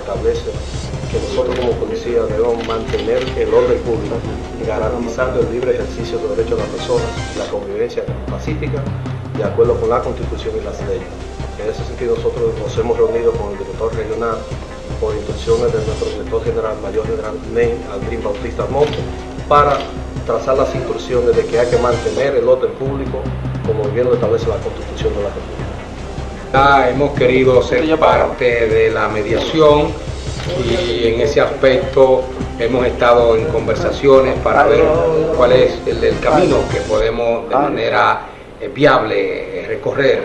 establece que nosotros como policía debemos mantener el orden público, garantizando el libre ejercicio de los derechos de las personas la convivencia pacífica de acuerdo con la Constitución y las leyes. En ese sentido nosotros nos hemos reunido con el director regional por instrucciones de nuestro director general, mayor general Ney Aldrin Bautista Monte, para trazar las instrucciones de que hay que mantener el orden público como bien lo establece la Constitución de la República. Hemos querido ser parte de la mediación y en ese aspecto hemos estado en conversaciones para ver cuál es el, camino que podemos de manera eh, viable eh, recorrer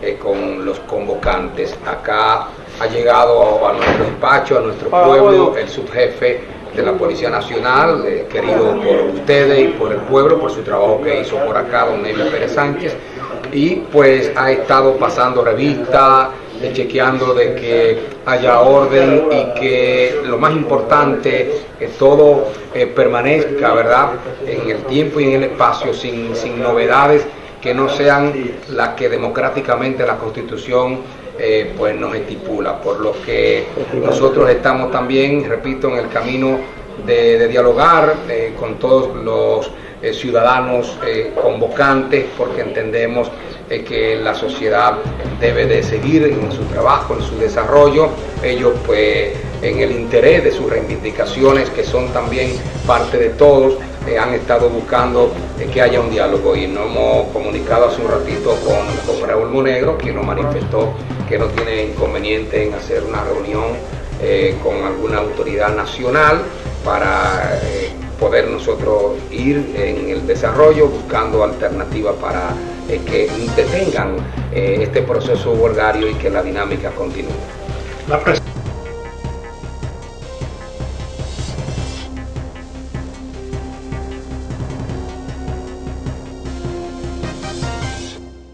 eh, con los convocantes. Acá ha llegado a nuestro despacho, a nuestro pueblo, el subjefe de la Policía Nacional, querido por ustedes y por el pueblo, por su trabajo que hizo por acá, don Neville Pérez Sánchez, y pues ha estado pasando revista, chequeando de que haya orden y que lo más importante, que todo permanezca, ¿verdad?, en el tiempo y en el espacio, sin, sin novedades que no sean las que democráticamente la Constitución eh, pues nos estipula, por lo que nosotros estamos también, repito, en el camino de, dialogar eh, con todos los eh, ciudadanos convocantes, porque entendemos que la sociedad debe de seguir en su trabajo, en su desarrollo, ellos pues en el interés de sus reivindicaciones, que son también parte de todos, eh, han estado buscando eh, que haya un diálogo. Y nos hemos comunicado hace un ratito con, con Raúl Monegro, quien nos manifestó que no tiene inconveniente en hacer una reunión eh, con alguna autoridad nacional para poder nosotros ir en el desarrollo buscando alternativas para que detengan este proceso huelgario y que la dinámica continúe.